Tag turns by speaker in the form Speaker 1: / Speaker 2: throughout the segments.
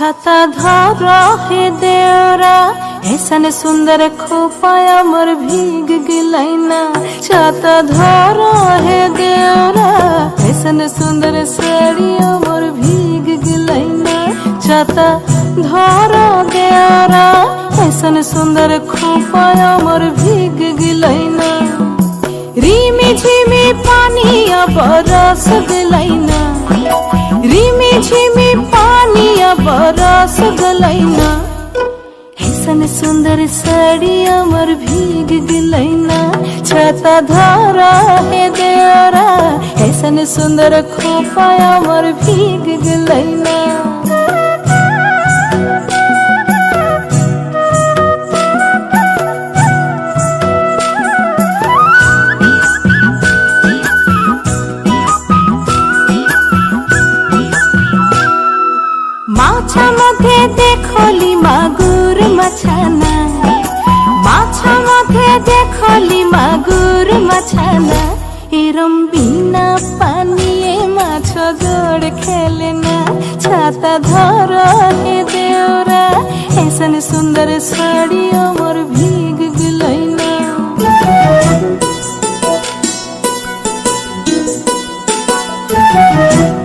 Speaker 1: छाता धारा हे देवरा ऐसा ने सुंदर खोपाया मर भीग गिलाई ना छाता धारा हे देवरा ऐसा ने सुंदर सरिया मर भीग गिलाई ना छाता धारा देवरा ऐसा ने सुंदर खोपाया मर भीग गिलाई ना रीमी झीमी पानी अब रस गिलाई बरस गलैना ऐसन सुंदर साड़ी अमर भीग गलैना। छाता धारा हे देवरा ऐसन सुंदर खोपा अमर भीग गलैना। মধ্যে দেখলি মাগুর মাছানা। মাছ মধ্যে দেখলি মাগুর মাছানা। এরম বিনা পানিয়ে মাছ গোড় খেলে না। ছাতা ধর হে দেওরা এসন সুন্দর শাড়ি আমার ভিগ গুলাই না। Thank you.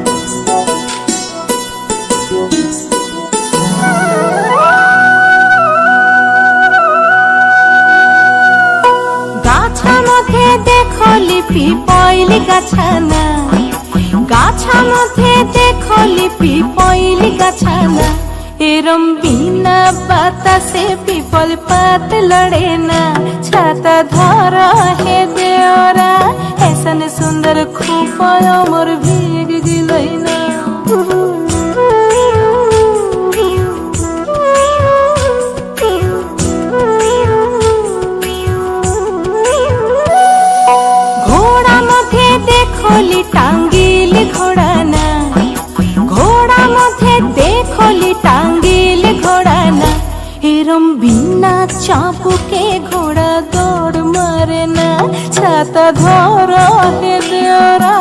Speaker 1: মধ্যে দেখো লিপি, পয়লি গাছানা। গাছা মধ্যে দেখো লিপি, পয়লি গাছানা। এরম বিনা বাতাসে পিপল পাত লড়ে না। ছাতা ধর হে দেওরা এসন সুন্দর খুব অমর ভিগ গিলই না। দেখলি টাঙ্গিল ঘোড়া না ঘোড়া মধ্যে দেখলি টাঙ্গিল ঘোড়া না এরম বিনা চাপুকে ঘোড়া দৌড় মারে না ছাতা ধর হে দেওরা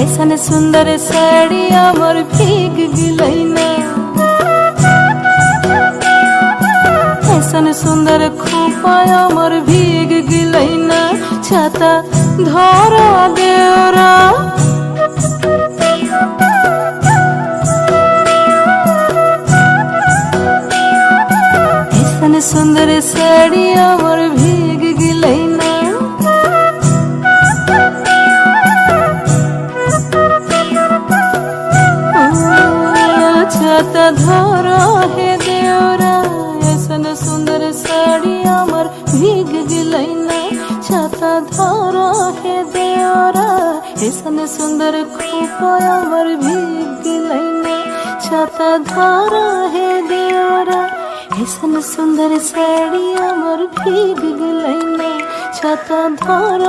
Speaker 1: ऐसन सुंदर साड़ी अमर भीग गिलै ना ऐसन सुंदर खोपा अमर भीग गिलैना छाता धर देवरा सुंदर साड़ी अमर भीग गिलैना छाता हे देवरा ऐसन सुंदर साड़ी अमर भीग गिलैना छाता धर हे देवरा ऐसन सुंदर खोपा अमर भीग गिलैना छाता धर हे देवरा ऐसन सुंदर साड़ी अमर भीग गिलैना छाता धर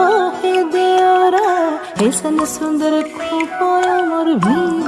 Speaker 1: हे देवरा ऐसन सुंदर खोपा अमर भीग